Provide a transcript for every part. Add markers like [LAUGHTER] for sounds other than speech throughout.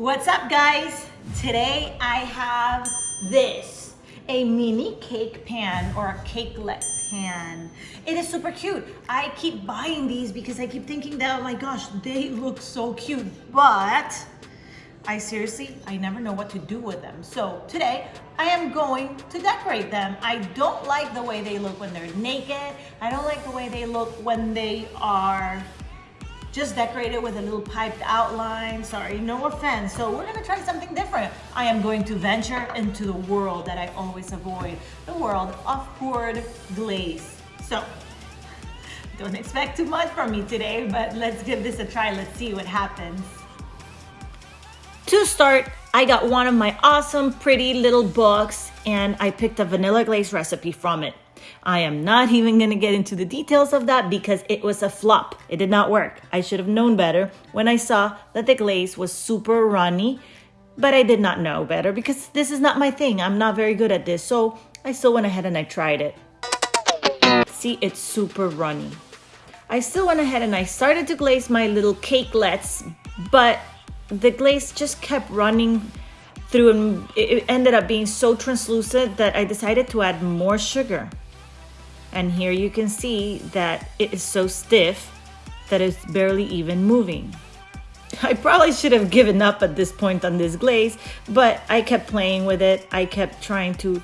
What's up guys? Today I have this, a mini cake pan or a cakelet pan. It is super cute. I keep buying these because I keep thinking that, oh my gosh, they look so cute, but I seriously, I never know what to do with them. So today I am going to decorate them. I don't like the way they look when they're naked. I don't like the way they look when they are just decorate it with a little piped outline. Sorry, no offense. So we're gonna try something different. I am going to venture into the world that I always avoid, the world of poured glaze. So [LAUGHS] don't expect too much from me today, but let's give this a try. Let's see what happens. To start, I got one of my awesome, pretty little books and I picked a vanilla glaze recipe from it. I am not even to get into the details of that because it was a flop. It did not work. I should have known better when I saw that the glaze was super runny, but I did not know better because this is not my thing. I'm not very good at this. So I still went ahead and I tried it. See, it's super runny. I still went ahead and I started to glaze my little cakelets, but the glaze just kept running through and it ended up being so translucent that I decided to add more sugar. And here you can see that it is so stiff that it's barely even moving. [LAUGHS] I probably should have given up at this point on this glaze, but I kept playing with it. I kept trying to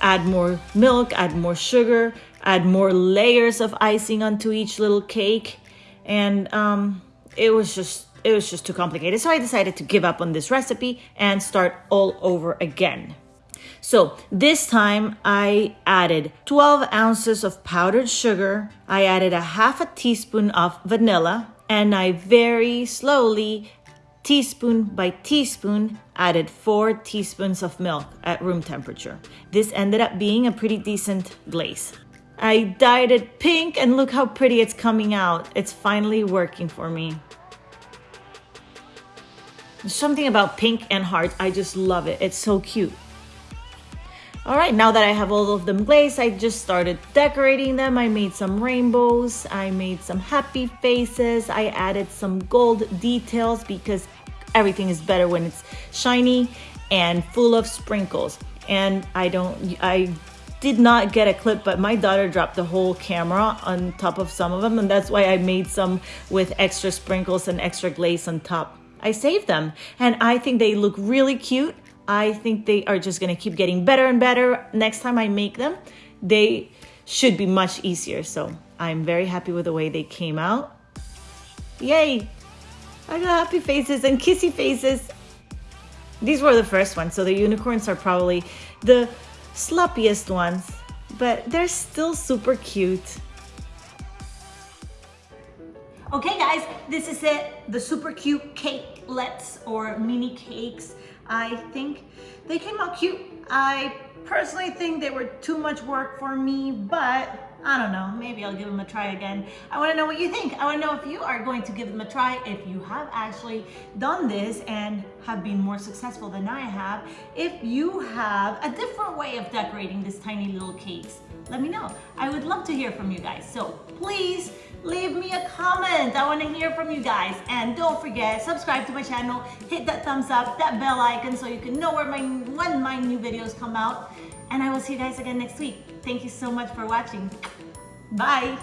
add more milk, add more sugar, add more layers of icing onto each little cake. And um, it was just it was just too complicated. So I decided to give up on this recipe and start all over again. So this time I added 12 ounces of powdered sugar. I added a half a teaspoon of vanilla and I very slowly, teaspoon by teaspoon, added four teaspoons of milk at room temperature. This ended up being a pretty decent glaze. I dyed it pink and look how pretty it's coming out. It's finally working for me. Something about pink and hearts. I just love it. It's so cute. All right, now that I have all of them glazed, I just started decorating them. I made some rainbows, I made some happy faces, I added some gold details because everything is better when it's shiny and full of sprinkles. And I don't, I did not get a clip, but my daughter dropped the whole camera on top of some of them, and that's why I made some with extra sprinkles and extra glaze on top. I saved them, and I think they look really cute. I think they are just gonna keep getting better and better. Next time I make them, they should be much easier. So I'm very happy with the way they came out. Yay! I got happy faces and kissy faces. These were the first ones, so the unicorns are probably the sloppiest ones, but they're still super cute. Okay guys, this is it. The super cute cakelets or mini cakes. I think they came out cute. I personally think they were too much work for me, but I don't know, maybe I'll give them a try again. I wanna know what you think. I wanna know if you are going to give them a try, if you have actually done this and have been more successful than I have, if you have a different way of decorating these tiny little cakes. Let me know. I would love to hear from you guys. So please leave me a comment. I want to hear from you guys. And don't forget, subscribe to my channel, hit that thumbs up, that bell icon so you can know where my, when my new videos come out. And I will see you guys again next week. Thank you so much for watching. Bye.